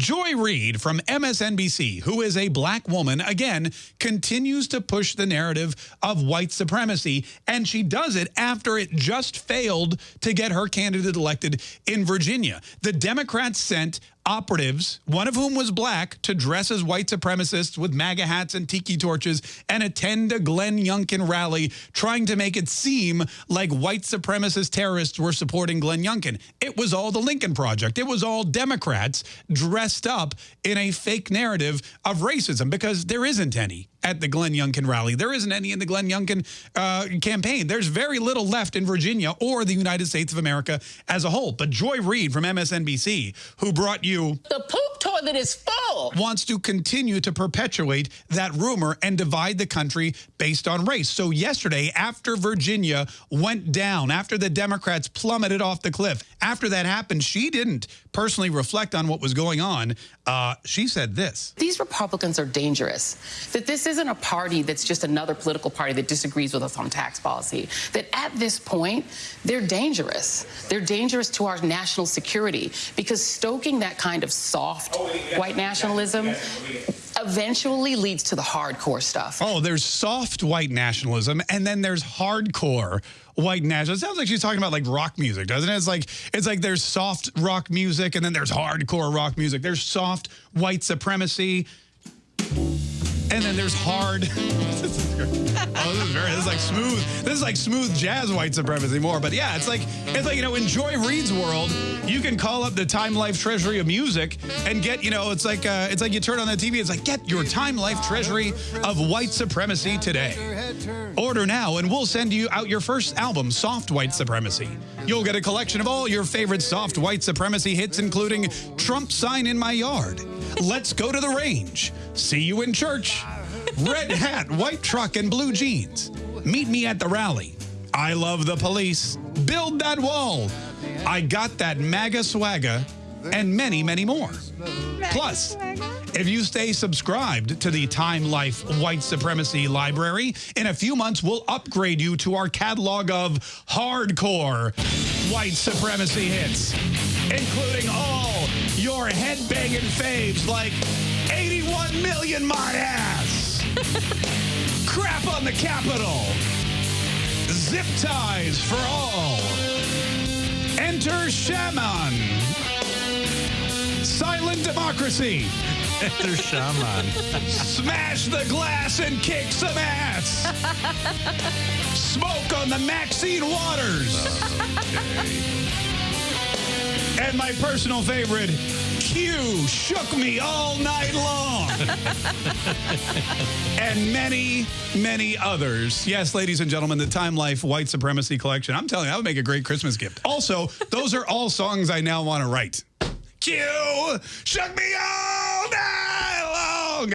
Joy Reid from MSNBC, who is a black woman, again, continues to push the narrative of white supremacy, and she does it after it just failed to get her candidate elected in Virginia. The Democrats sent operatives, one of whom was black, to dress as white supremacists with MAGA hats and tiki torches and attend a Glenn Youngkin rally, trying to make it seem like white supremacist terrorists were supporting Glenn Youngkin. It was all the Lincoln Project. It was all Democrats dressed up in a fake narrative of racism because there isn't any at the Glenn Youngkin rally. There isn't any in the Glenn Youngkin uh, campaign. There's very little left in Virginia or the United States of America as a whole. But Joy Reid from MSNBC, who brought you... The poop toilet is full. Wants to continue to perpetuate that rumor and divide the country based on race. So yesterday, after Virginia went down, after the Democrats plummeted off the cliff, after that happened, she didn't personally reflect on what was going on. Uh, she said this. These Republicans are dangerous. That this isn't a party that's just another political party that disagrees with us on tax policy. That at this point, they're dangerous. They're dangerous to our national security because stoking that kind of soft white nationalism eventually leads to the hardcore stuff. Oh, there's soft white nationalism, and then there's hardcore white nationalism. It sounds like she's talking about like rock music, doesn't it? It's like it's like there's soft rock music, and then there's hardcore rock music. There's soft white supremacy. And then there's hard. this is. Oh, this is very. This is like smooth. This is like smooth jazz white supremacy more. But yeah, it's like it's like you know in Joy Reid's world, you can call up the Time Life Treasury of Music and get you know it's like uh, it's like you turn on the TV. It's like get your Time Life Treasury of white supremacy today. Order now, and we'll send you out your first album, Soft White Supremacy. You'll get a collection of all your favorite soft white supremacy hits, including Trump Sign in My Yard. Let's go to the range. See you in church. Red hat, white truck, and blue jeans. Meet me at the rally. I love the police. Build that wall. I got that MAGA swagger and many, many more. Plus, if you stay subscribed to the Time Life White Supremacy Library, in a few months, we'll upgrade you to our catalog of hardcore white supremacy hits, including all headbanging faves like 81 million my ass, crap on the Capitol, zip ties for all, enter Shaman, silent democracy, Enter Shaman. Smash the glass and kick some ass. Smoke on the Maxine Waters. Oh, and my personal favorite, Q shook me all night long. and many, many others. Yes, ladies and gentlemen, the Time Life White Supremacy Collection. I'm telling you, that would make a great Christmas gift. Also, those are all songs I now want to write. Q shook me all